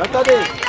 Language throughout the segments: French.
Attendez.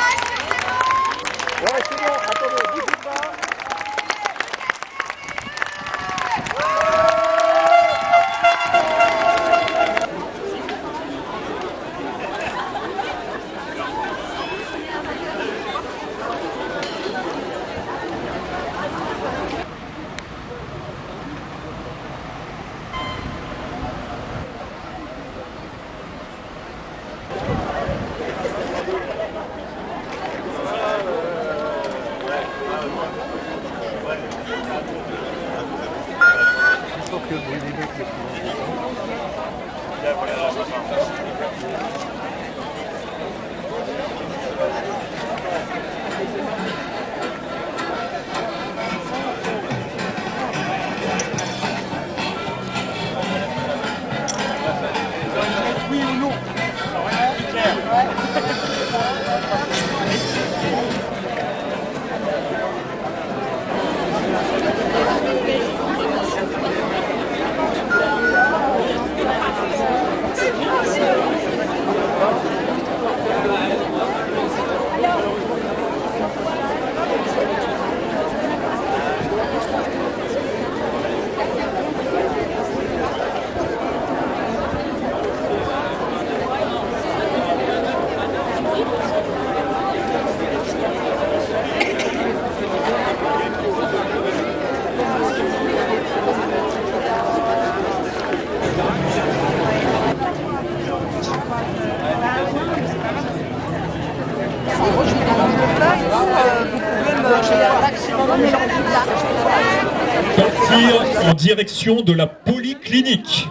De la polyclinique.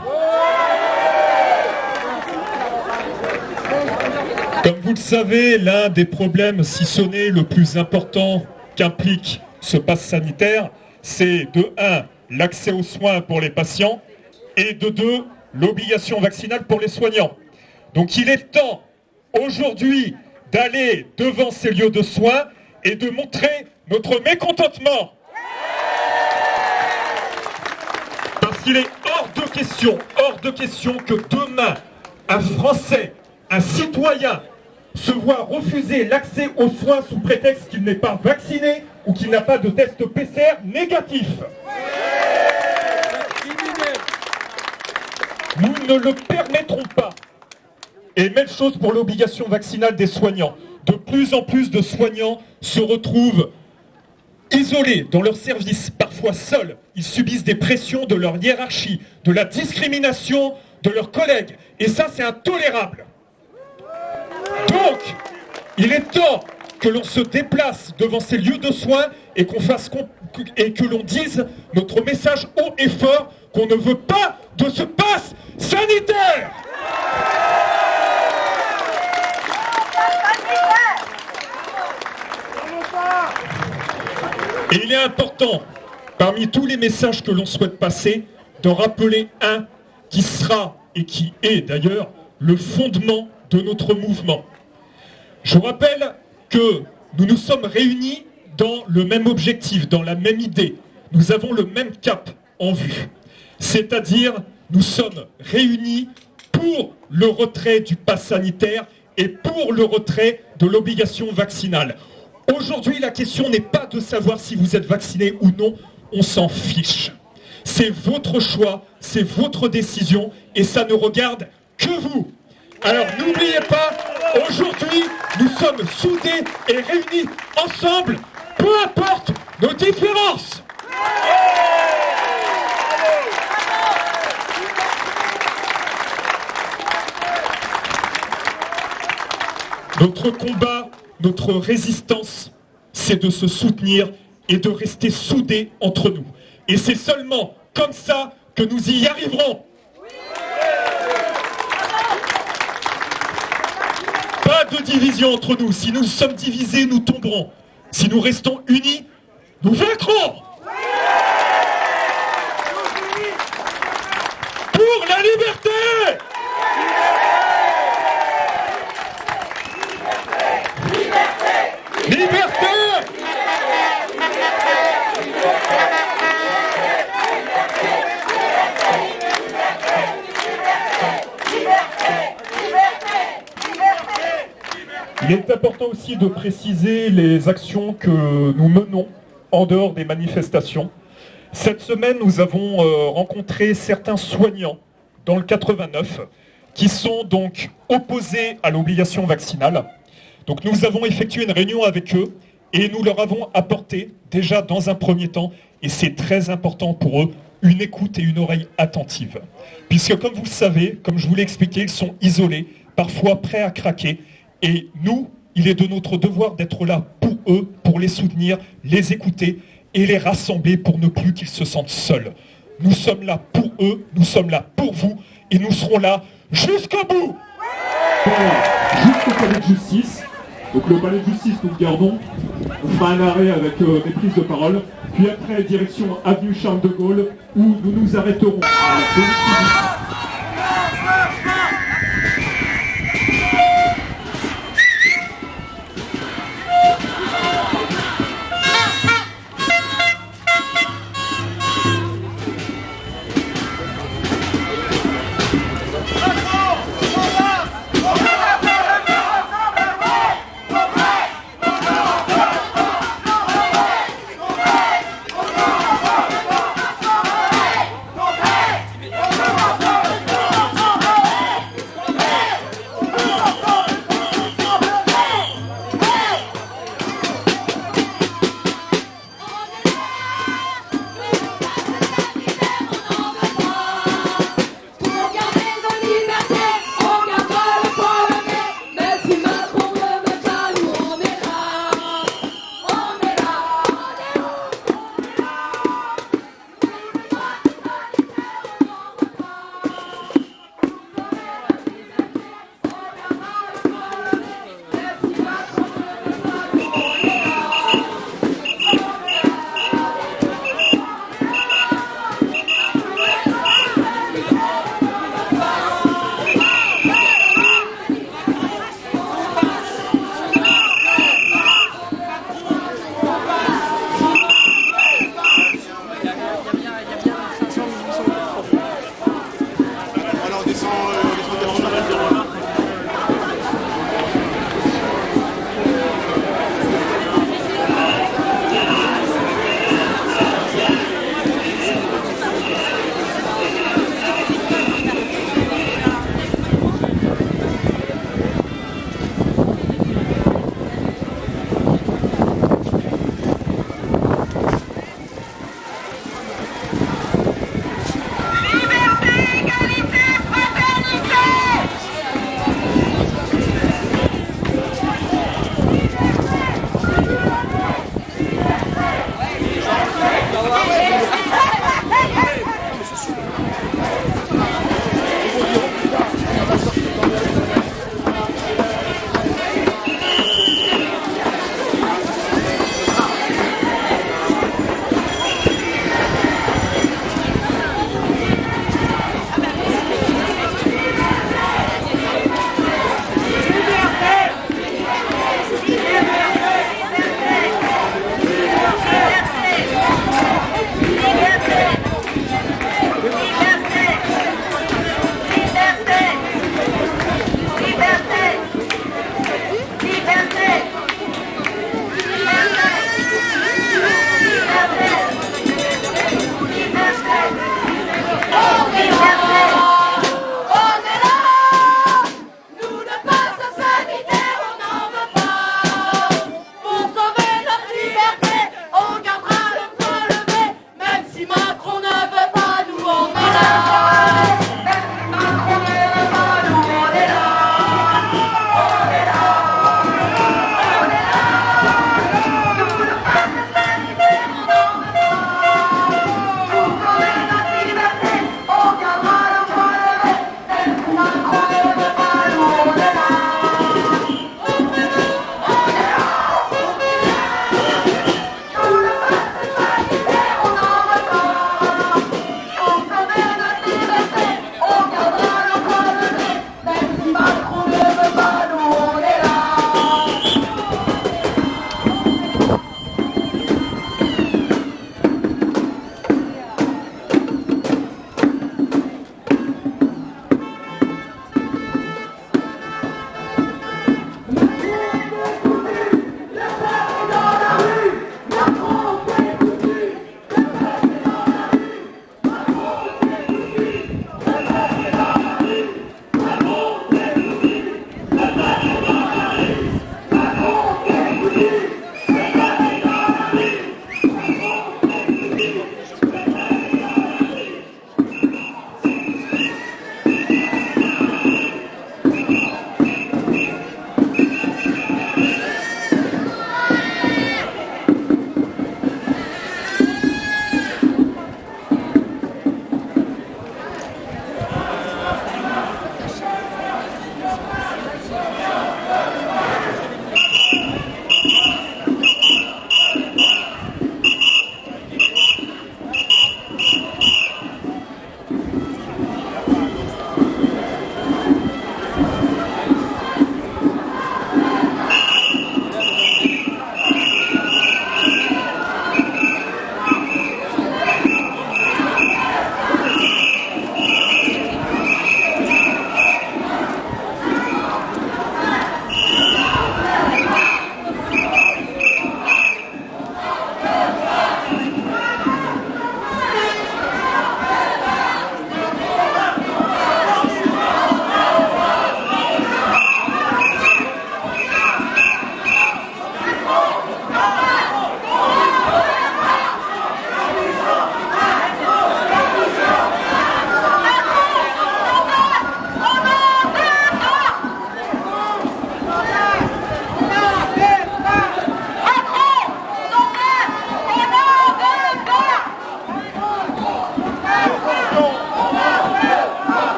Comme vous le savez, l'un des problèmes, si ce le plus important qu'implique ce pass sanitaire, c'est de 1. l'accès aux soins pour les patients et de 2. l'obligation vaccinale pour les soignants. Donc il est temps aujourd'hui d'aller devant ces lieux de soins et de montrer notre mécontentement. Parce qu'il est hors de question, hors de question que demain, un Français, un citoyen, se voit refuser l'accès aux soins sous prétexte qu'il n'est pas vacciné ou qu'il n'a pas de test PCR négatif. Nous ne le permettrons pas. Et même chose pour l'obligation vaccinale des soignants. De plus en plus de soignants se retrouvent isolés dans leur service, parfois seuls. Ils subissent des pressions de leur hiérarchie, de la discrimination de leurs collègues. Et ça, c'est intolérable. Donc, il est temps que l'on se déplace devant ces lieux de soins et qu'on fasse et que l'on dise notre message haut et fort qu'on ne veut pas de ce passe sanitaire. Et il est important, parmi tous les messages que l'on souhaite passer, d'en rappeler un qui sera et qui est d'ailleurs le fondement de notre mouvement. Je rappelle que nous nous sommes réunis dans le même objectif, dans la même idée. Nous avons le même cap en vue. C'est-à-dire, nous sommes réunis pour le retrait du pass sanitaire et pour le retrait de l'obligation vaccinale. Aujourd'hui, la question n'est pas de savoir si vous êtes vacciné ou non, on s'en fiche. C'est votre choix, c'est votre décision et ça ne regarde que vous. Alors n'oubliez pas, aujourd'hui, nous sommes soudés et réunis ensemble, peu importe nos différences. Notre combat, notre résistance, c'est de se soutenir et de rester soudés entre nous. Et c'est seulement comme ça que nous y arriverons. Pas de division entre nous. Si nous sommes divisés, nous tomberons. Si nous restons unis, nous vaincrons. Pour la liberté Il est important aussi de préciser les actions que nous menons en dehors des manifestations. Cette semaine, nous avons euh, rencontré certains soignants dans le 89 qui sont donc opposés à l'obligation vaccinale. Donc nous avons effectué une réunion avec eux et nous leur avons apporté déjà dans un premier temps, et c'est très important pour eux, une écoute et une oreille attentive. Puisque comme vous le savez, comme je vous l'ai expliqué, ils sont isolés, parfois prêts à craquer, et nous, il est de notre devoir d'être là pour eux, pour les soutenir, les écouter et les rassembler pour ne plus qu'ils se sentent seuls. Nous sommes là pour eux, nous sommes là pour vous, et nous serons là jusqu'au bout Jusqu'au palais de justice. Donc le palais de justice, nous le gardons. On fera un arrêt avec euh, des prises de parole. Puis après, direction avenue Charles de Gaulle, où nous nous arrêterons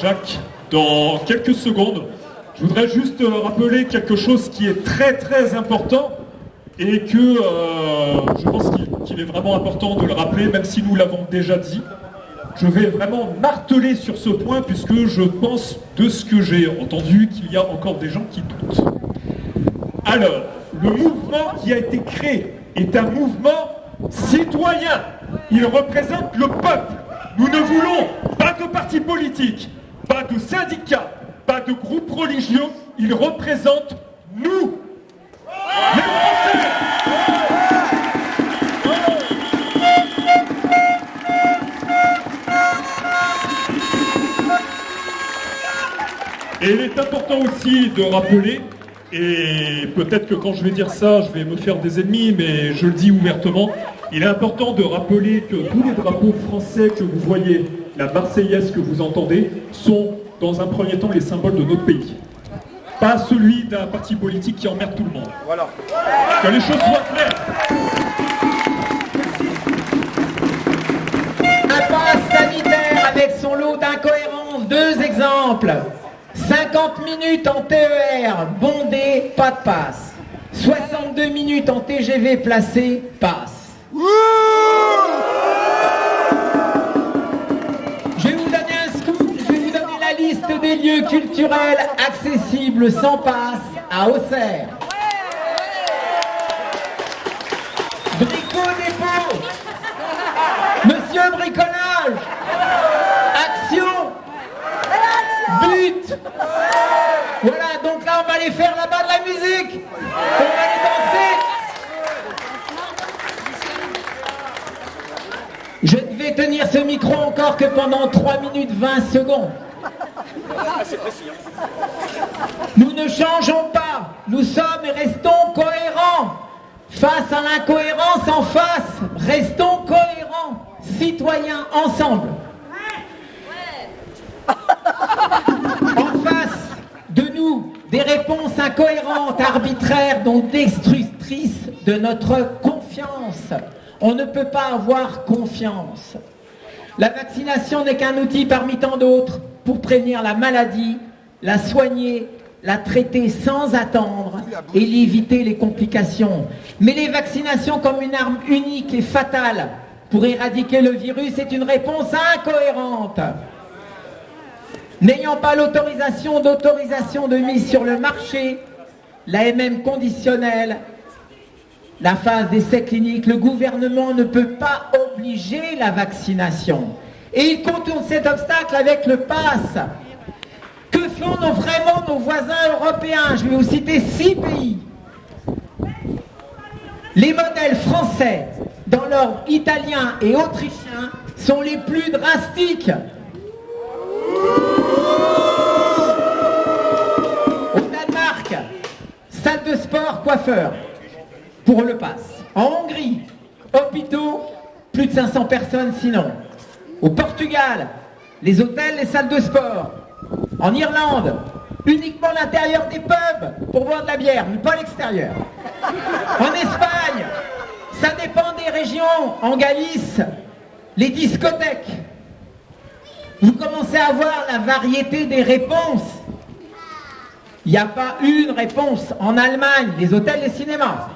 Jacques dans quelques secondes. Je voudrais juste euh, rappeler quelque chose qui est très très important et que euh, je pense qu'il est vraiment important de le rappeler, même si nous l'avons déjà dit. Je vais vraiment marteler sur ce point puisque je pense de ce que j'ai entendu qu'il y a encore des gens qui doutent. Alors, le mouvement qui a été créé est un mouvement citoyen. Il représente le peuple. Nous ne voulons pas de parti politique, pas de syndicats, pas de groupes religieux. Il représente nous, les Français. Et il est important aussi de rappeler, et peut-être que quand je vais dire ça, je vais me faire des ennemis, mais je le dis ouvertement, il est important de rappeler que tous les drapeaux français que vous voyez, la Marseillaise que vous entendez, sont dans un premier temps les symboles de notre pays. Pas celui d'un parti politique qui emmerde tout le monde. Voilà. Que les choses soient claires. Un pass sanitaire avec son lot d'incohérences. Deux exemples. 50 minutes en TER, bondé, pas de passe. 62 minutes en TGV placé, passe. Des lieux culturels accessibles sans passe à Auxerre. Brico dépôt. Monsieur bricolage. Action. But. Voilà, donc là on va aller faire là-bas de la musique. On va aller danser. Je ne vais tenir ce micro encore que pendant 3 minutes 20 secondes. Nous ne changeons pas, nous sommes et restons cohérents. Face à l'incohérence en face, restons cohérents, citoyens ensemble. En face de nous, des réponses incohérentes, arbitraires, donc destructrices de notre confiance. On ne peut pas avoir confiance. La vaccination n'est qu'un outil parmi tant d'autres pour prévenir la maladie, la soigner, la traiter sans attendre et éviter les complications. Mais les vaccinations comme une arme unique et fatale pour éradiquer le virus est une réponse incohérente. N'ayant pas l'autorisation d'autorisation de mise sur le marché, l'AMM conditionnelle, la phase d'essai clinique, le gouvernement ne peut pas obliger la vaccination. Et il contourne cet obstacle avec le pass. Que font vraiment nos voisins européens? Je vais vous citer six pays. Les modèles français, dans l'ordre italien et autrichien, sont les plus drastiques. Au Danemark, salle de sport, coiffeur, pour le pass. En Hongrie, hôpitaux, plus de 500 personnes sinon. Au Portugal, les hôtels, les salles de sport. En Irlande, uniquement l'intérieur des pubs pour boire de la bière, mais pas l'extérieur. En Espagne, ça dépend des régions. En Galice, les discothèques. Vous commencez à voir la variété des réponses. Il n'y a pas une réponse. En Allemagne, les hôtels, les cinémas.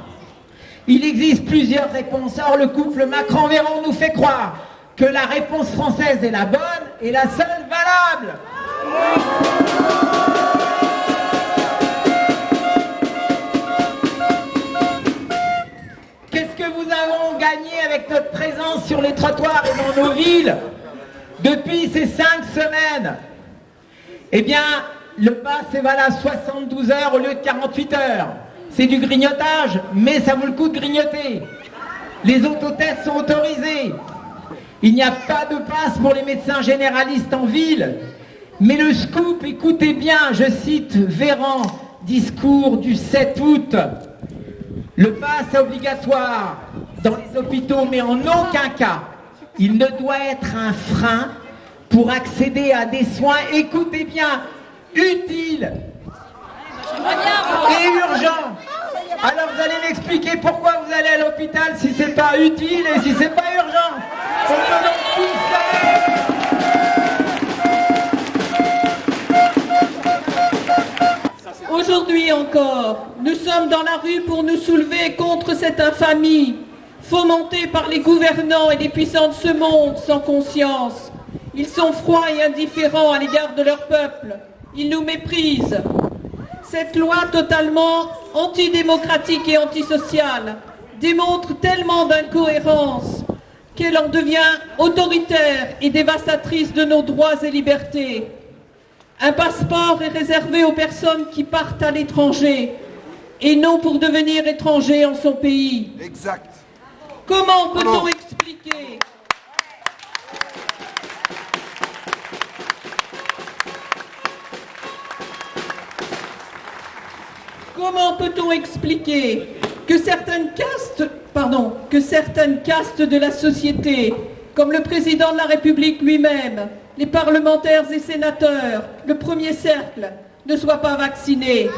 Il existe plusieurs réponses. Or, le couple Macron-Véron nous fait croire que la réponse française est la bonne et la seule valable. Qu'est-ce que nous avons gagné avec notre présence sur les trottoirs et dans nos villes depuis ces cinq semaines? Eh bien, le pass est valable 72 heures au lieu de 48 heures. C'est du grignotage, mais ça vaut le coup de grignoter. Les autotests sont autorisés. Il n'y a pas de passe pour les médecins généralistes en ville. Mais le scoop, écoutez bien, je cite Véran, discours du 7 août. Le pass obligatoire dans les hôpitaux, mais en aucun cas, il ne doit être un frein pour accéder à des soins, écoutez bien, utiles et urgents. Alors vous allez m'expliquer pourquoi vous allez à l'hôpital si c'est pas utile et si c'est pas urgent. Aujourd'hui encore, nous sommes dans la rue pour nous soulever contre cette infamie, fomentée par les gouvernants et les puissants de ce monde sans conscience. Ils sont froids et indifférents à l'égard de leur peuple. Ils nous méprisent. Cette loi totalement antidémocratique et antisociale démontre tellement d'incohérence qu'elle en devient autoritaire et dévastatrice de nos droits et libertés. Un passeport est réservé aux personnes qui partent à l'étranger et non pour devenir étranger en son pays. Exact. Comment peut-on expliquer Comment peut-on expliquer que certaines castes, pardon, que certaines castes de la société, comme le président de la République lui-même, les parlementaires et sénateurs, le premier cercle, ne soient pas vaccinés.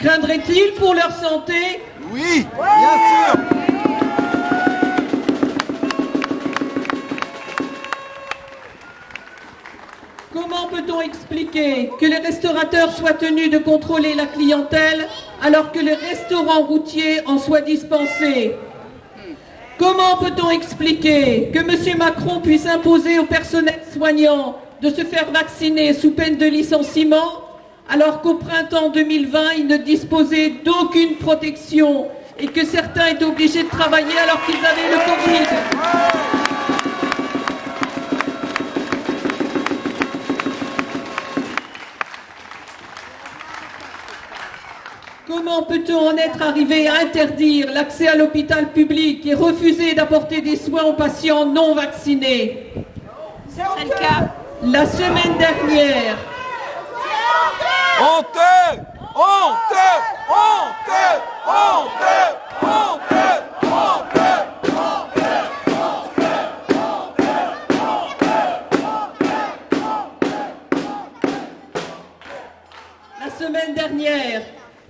Craindraient-ils pour leur santé? Oui, bien sûr. Comment peut-on expliquer que les restaurateurs soient tenus de contrôler la clientèle alors que les restaurants routiers en soient dispensés? Comment peut-on expliquer que M. Macron puisse imposer au personnel soignant de se faire vacciner sous peine de licenciement alors qu'au printemps 2020, il ne disposait d'aucune protection et que certains étaient obligés de travailler alors qu'ils avaient le Covid? Comment peut-on en être arrivé à interdire l'accès à l'hôpital public et refuser d'apporter des soins aux patients non vaccinés? C'est le cas. La semaine dernière, Honteux Honteux Honteux! Honteux! Honteux! Honteux! La semaine dernière,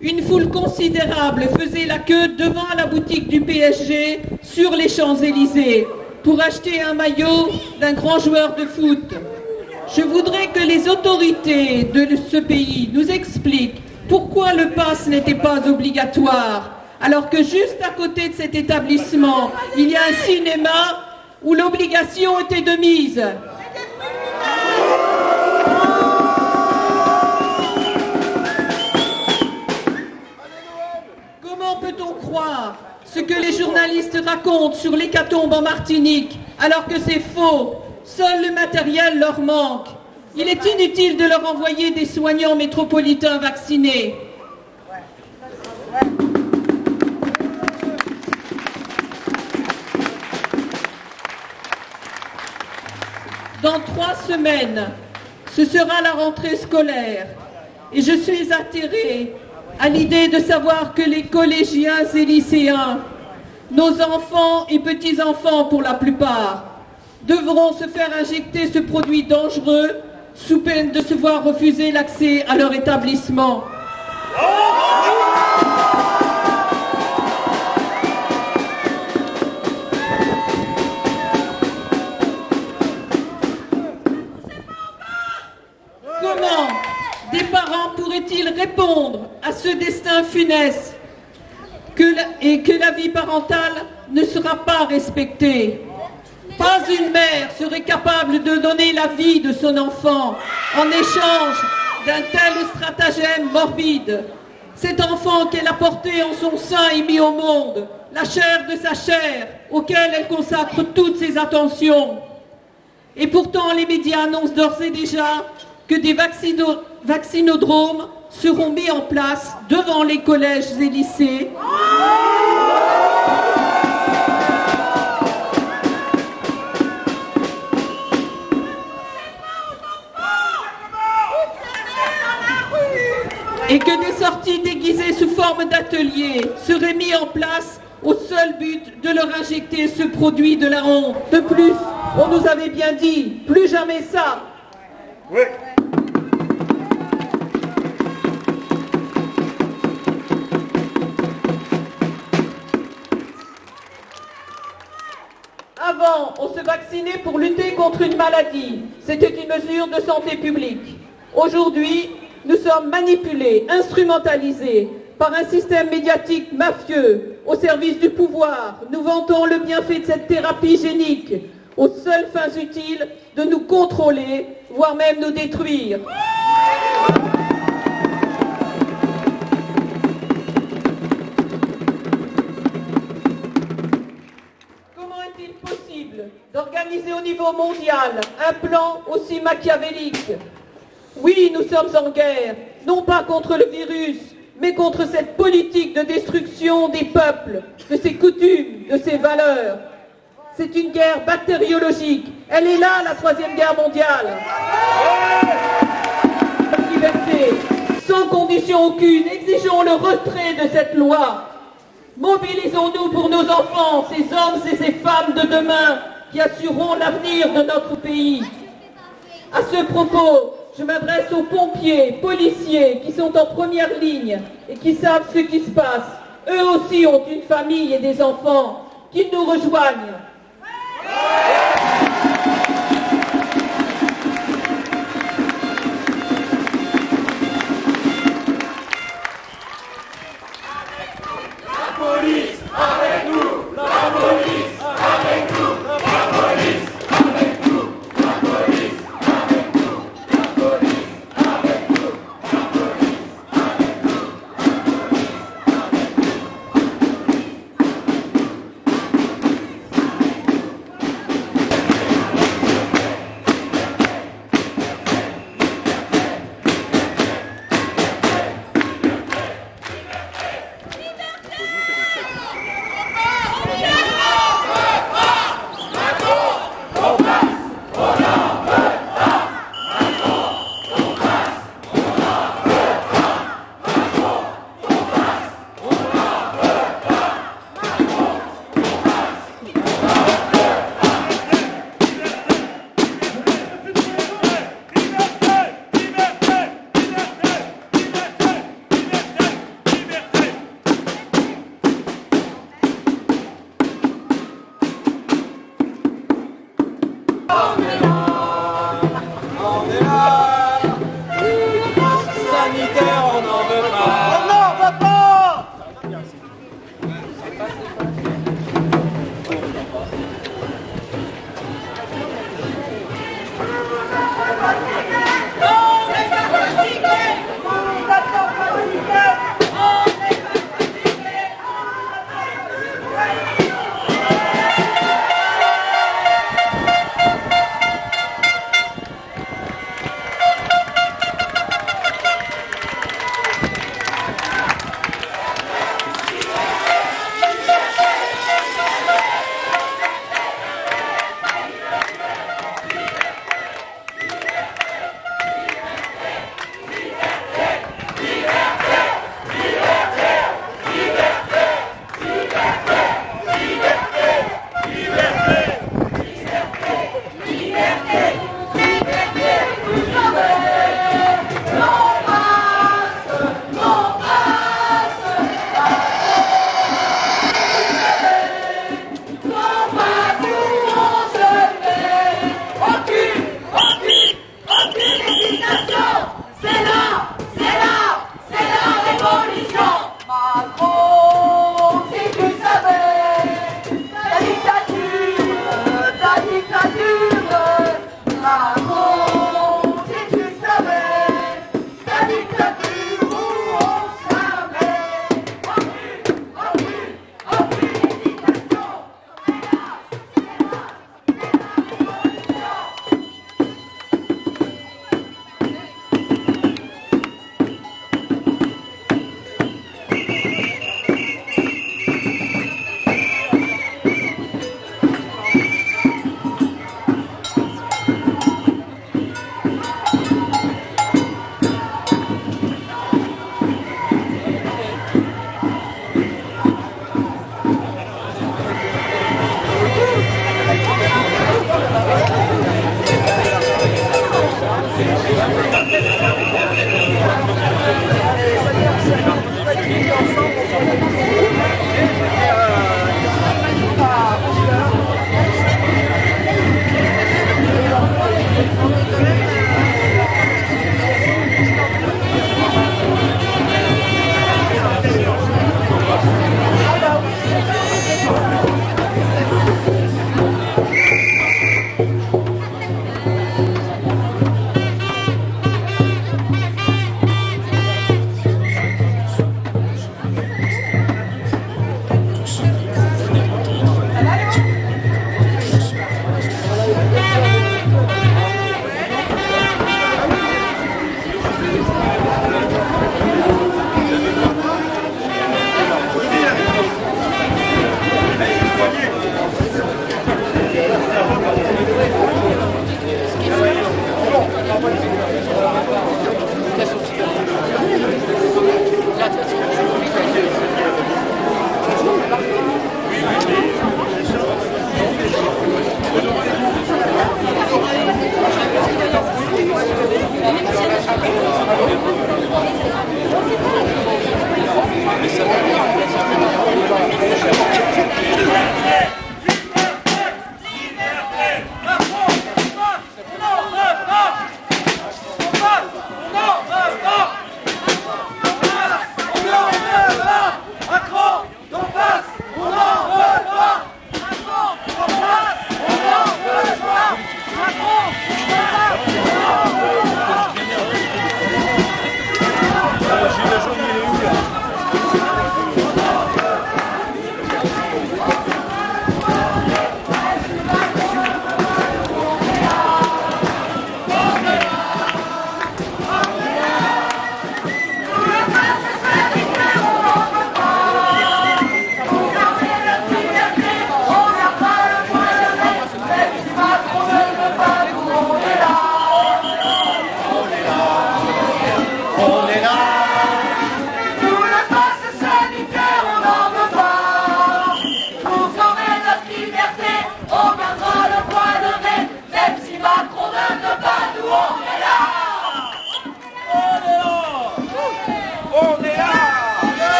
une foule considérable faisait la queue devant la boutique du PSG sur les Champs-Élysées pour acheter un maillot d'un grand joueur de foot. Je voudrais que les autorités de ce pays nous expliquent pourquoi le pass n'était pas obligatoire, alors que juste à côté de cet établissement, il y a un cinéma où l'obligation était de mise. Croire ce que les journalistes racontent sur l'hécatombe en Martinique alors que c'est faux Seul le matériel leur manque. Il est inutile de leur envoyer des soignants métropolitains vaccinés. Dans trois semaines, ce sera la rentrée scolaire et je suis atterrée à l'idée de savoir que les collégiens et lycéens, nos enfants et petits-enfants pour la plupart, devront se faire injecter ce produit dangereux sous peine de se voir refuser l'accès à leur établissement. Destin funeste et que la vie parentale ne sera pas respectée Pas une mère serait capable de donner la vie de son enfant en échange d'un tel stratagème morbide. Cet enfant qu'elle a porté en son sein et mis au monde, la chair de sa chair, auquel elle consacre toutes ses attentions. Et pourtant, les médias annoncent d'ores et déjà que des vaccino- vaccinodromes seront mis en place devant les collèges et lycées. et que des sorties déguisées sous forme d'ateliers seraient mis en place au seul but de leur injecter ce produit de la honte. De plus, on nous avait bien dit, plus jamais ça. On se vaccinait pour lutter contre une maladie. C'était une mesure de santé publique. Aujourd'hui, nous sommes manipulés, instrumentalisés par un système médiatique mafieux au service du pouvoir. Nous vantons le bienfait de cette thérapie génique aux seules fins utiles de nous contrôler, voire même nous détruire. D'organiser au niveau mondial un plan aussi machiavélique Oui, nous sommes en guerre, non pas contre le virus, mais contre cette politique de destruction des peuples, de ses coutumes, de ses valeurs. C'est une guerre bactériologique. Elle est là, la troisième guerre mondiale. Liberté, sans condition aucune, exigeons le retrait de cette loi. Mobilisons-nous pour nos enfants, ces hommes et ces femmes de demain qui assureront l'avenir de notre pays. À ce propos, je m'adresse aux pompiers, policiers qui sont en première ligne et qui savent ce qui se passe. Eux aussi ont une famille et des enfants. Qu'ils nous rejoignent.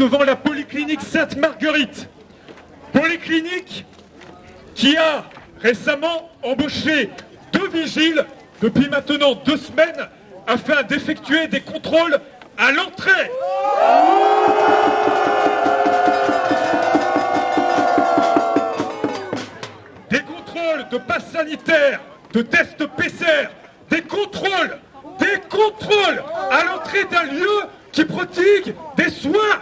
Devant la polyclinique Sainte-Marguerite. Polyclinique qui a récemment embauché deux vigiles depuis maintenant deux semaines afin d'effectuer des contrôles à l'entrée. Des contrôles de passe sanitaire, de tests PCR, des contrôles, des contrôles à l'entrée d'un lieu qui prodigue des soins.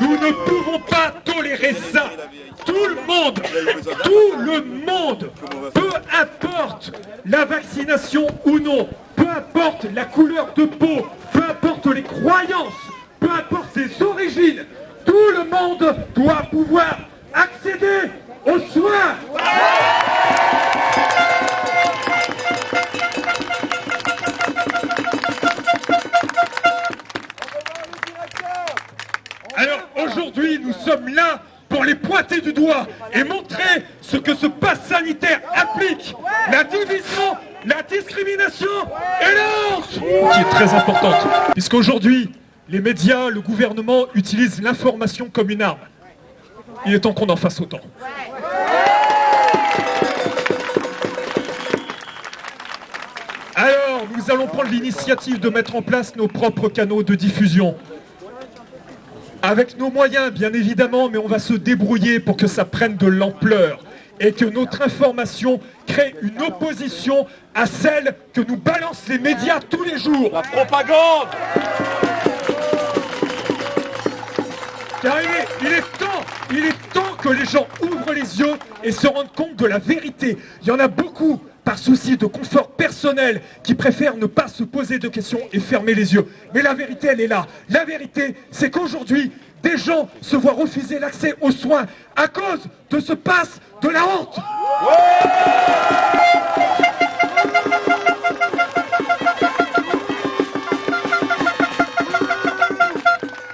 Nous ne pouvons pas tolérer ça. Tout le monde, tout le monde, peu importe la vaccination ou non, peu importe la couleur de peau, peu importe les croyances, peu importe ses origines, tout le monde doit pouvoir accéder aux soins. Aujourd'hui, nous sommes là pour les pointer du doigt et montrer ce que ce pass sanitaire applique. La division, la discrimination et la honte Qui est très importante, puisqu'aujourd'hui, les médias, le gouvernement utilisent l'information comme une arme. Il est temps qu'on en fasse autant. Alors, nous allons prendre l'initiative de mettre en place nos propres canaux de diffusion. Avec nos moyens, bien évidemment, mais on va se débrouiller pour que ça prenne de l'ampleur et que notre information crée une opposition à celle que nous balancent les médias tous les jours. La propagande Car il est, il est temps, il est temps que les gens ouvrent les yeux et se rendent compte de la vérité. Il y en a beaucoup, par souci de confort personnel, qui préfèrent ne pas se poser de questions et fermer les yeux. Mais la vérité, elle est là. La vérité, c'est qu'aujourd'hui, des gens se voient refuser l'accès aux soins à cause de ce passe de la honte.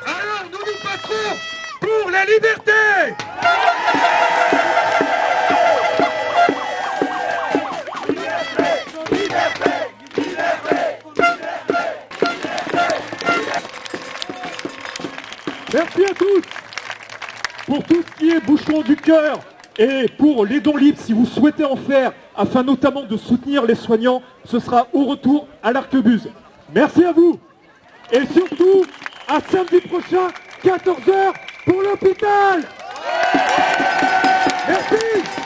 Alors nous nous battrons pour la liberté Merci à tous pour tout ce qui est bouchon du cœur et pour les dons libres, si vous souhaitez en faire, afin notamment de soutenir les soignants, ce sera au retour à l'Arquebuse. Merci à vous. Et surtout, à samedi prochain, 14h, pour l'hôpital. Merci.